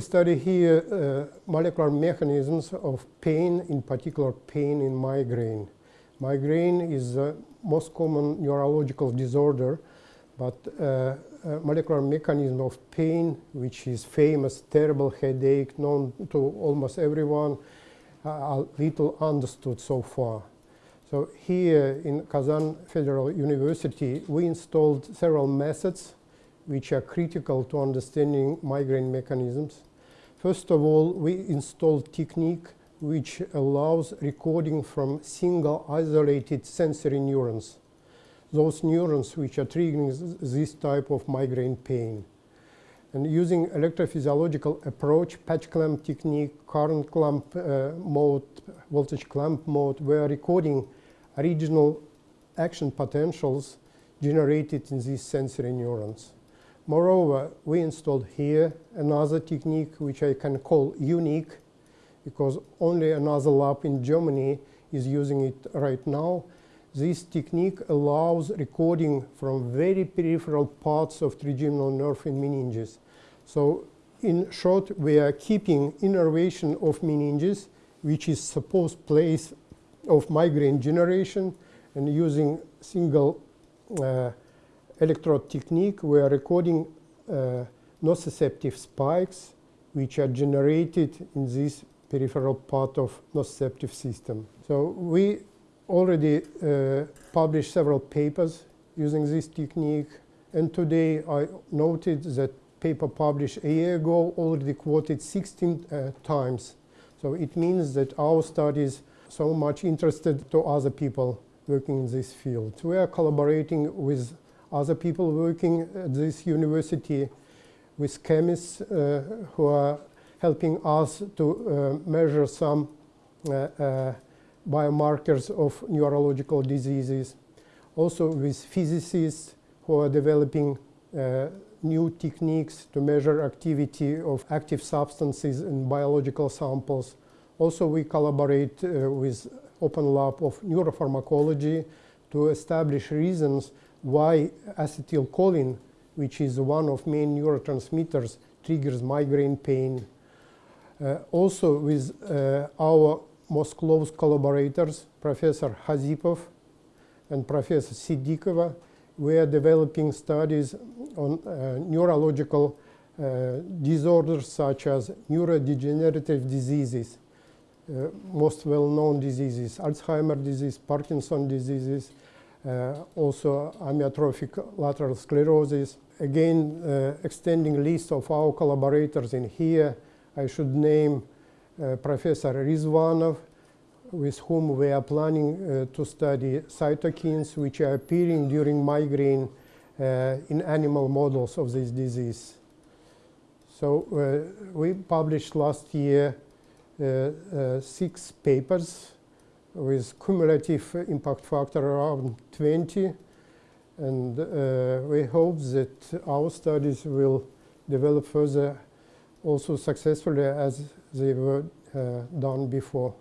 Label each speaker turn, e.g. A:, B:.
A: study here uh, molecular mechanisms of pain, in particular pain in migraine. Migraine is the most common neurological disorder, but uh, molecular mechanism of pain, which is famous, terrible headache, known to almost everyone, uh, little understood so far. So here in Kazan Federal University, we installed several methods which are critical to understanding migraine mechanisms. First of all, we installed technique which allows recording from single isolated sensory neurons, those neurons which are triggering this type of migraine pain. And using electrophysiological approach, patch clamp technique, current clamp uh, mode, voltage clamp mode, we are recording original action potentials generated in these sensory neurons. Moreover, we installed here another technique which I can call unique because only another lab in Germany is using it right now. This technique allows recording from very peripheral parts of trigeminal nerve in meninges. So in short, we are keeping innervation of meninges, which is supposed place of migraine generation, and using single uh, electrode technique, we are recording uh, nociceptive spikes which are generated in this peripheral part of nociceptive system. So we already uh, published several papers using this technique and today I noted that paper published a year ago already quoted 16 uh, times. So it means that our studies so much interested to other people working in this field. We are collaborating with other people working at this university with chemists uh, who are helping us to uh, measure some uh, uh, biomarkers of neurological diseases. Also with physicists who are developing uh, new techniques to measure activity of active substances in biological samples. Also we collaborate uh, with Open Lab of Neuropharmacology to establish reasons why acetylcholine, which is one of main neurotransmitters, triggers migraine pain. Uh, also with uh, our most close collaborators, Professor Khazipov and Professor Sitdikova, we are developing studies on uh, neurological uh, disorders such as neurodegenerative diseases, uh, most well-known diseases, Alzheimer disease, Parkinson diseases, also amyotrophic lateral sclerosis. Again, uh, extending list of our collaborators in here, I should name Professor Rizvanov, with whom we are planning uh, to study cytokines which are appearing during migraine uh, in animal models of this disease. So uh, we published last year six papers with cumulative impact factor around 20. And uh, we hope that our studies will develop further also successfully as they were uh, done before.